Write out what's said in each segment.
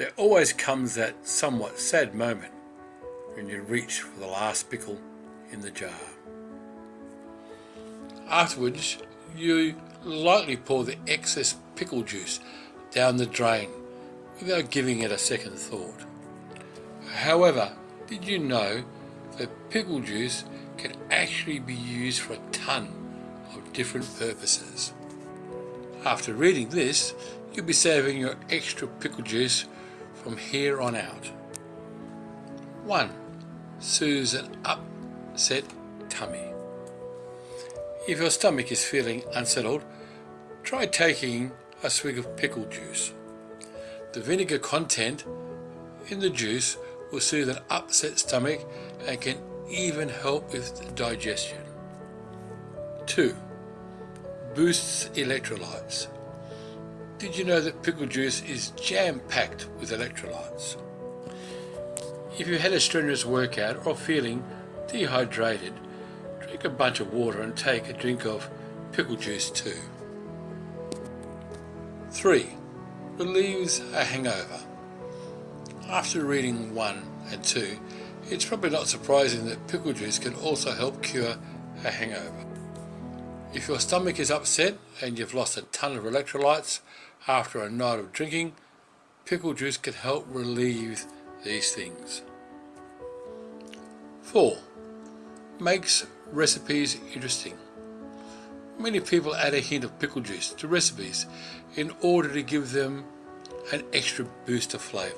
There always comes that somewhat sad moment when you reach for the last pickle in the jar. Afterwards, you lightly pour the excess pickle juice down the drain without giving it a second thought. However, did you know that pickle juice can actually be used for a ton of different purposes? After reading this, you'll be saving your extra pickle juice from here on out. 1. Soothes an upset tummy. If your stomach is feeling unsettled, try taking a swig of pickle juice. The vinegar content in the juice will soothe an upset stomach and can even help with digestion. 2. Boosts electrolytes. Did you know that pickle juice is jam-packed with electrolytes? If you had a strenuous workout or feeling dehydrated, drink a bunch of water and take a drink of pickle juice too. 3. Relieves a hangover. After reading 1 and 2, it's probably not surprising that pickle juice can also help cure a hangover. If your stomach is upset and you've lost a ton of electrolytes after a night of drinking, pickle juice can help relieve these things. 4. Makes recipes interesting. Many people add a hint of pickle juice to recipes in order to give them an extra boost of flavour.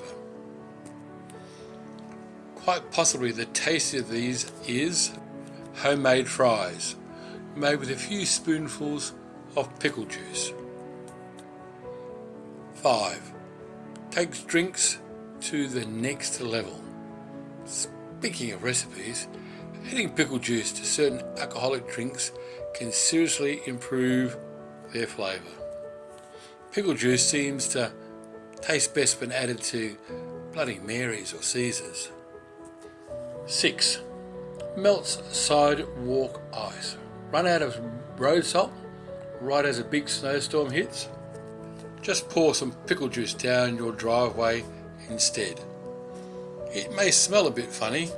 Quite possibly the taste of these is homemade fries made with a few spoonfuls of pickle juice. 5. Takes drinks to the next level. Speaking of recipes, adding pickle juice to certain alcoholic drinks can seriously improve their flavour. Pickle juice seems to taste best when added to Bloody Marys or Caesars. 6. Melts sidewalk ice. Run out of road salt right as a big snowstorm hits? Just pour some pickle juice down your driveway instead. It may smell a bit funny,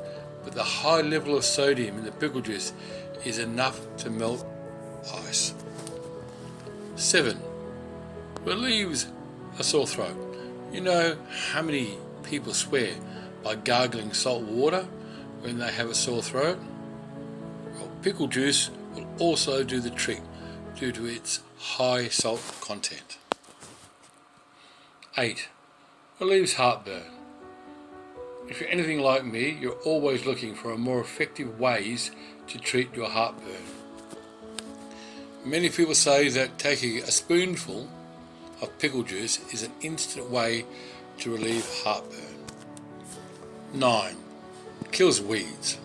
but the high level of sodium in the pickle juice is enough to melt ice. 7. Relieves a sore throat. You know how many people swear by gargling salt water when they have a sore throat? Well, pickle juice will also do the trick due to its high salt content. 8. Relieves heartburn. If you're anything like me, you're always looking for more effective ways to treat your heartburn. Many people say that taking a spoonful of pickle juice is an instant way to relieve heartburn. 9. Kills weeds.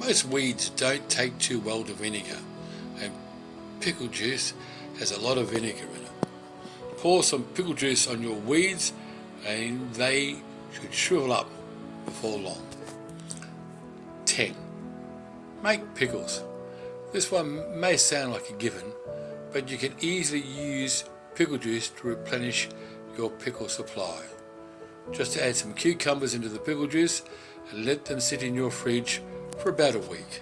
Most weeds don't take too well to vinegar and pickle juice has a lot of vinegar in it. Pour some pickle juice on your weeds and they should shrivel up before long. 10. Make pickles. This one may sound like a given, but you can easily use pickle juice to replenish your pickle supply. Just add some cucumbers into the pickle juice and let them sit in your fridge for about a week.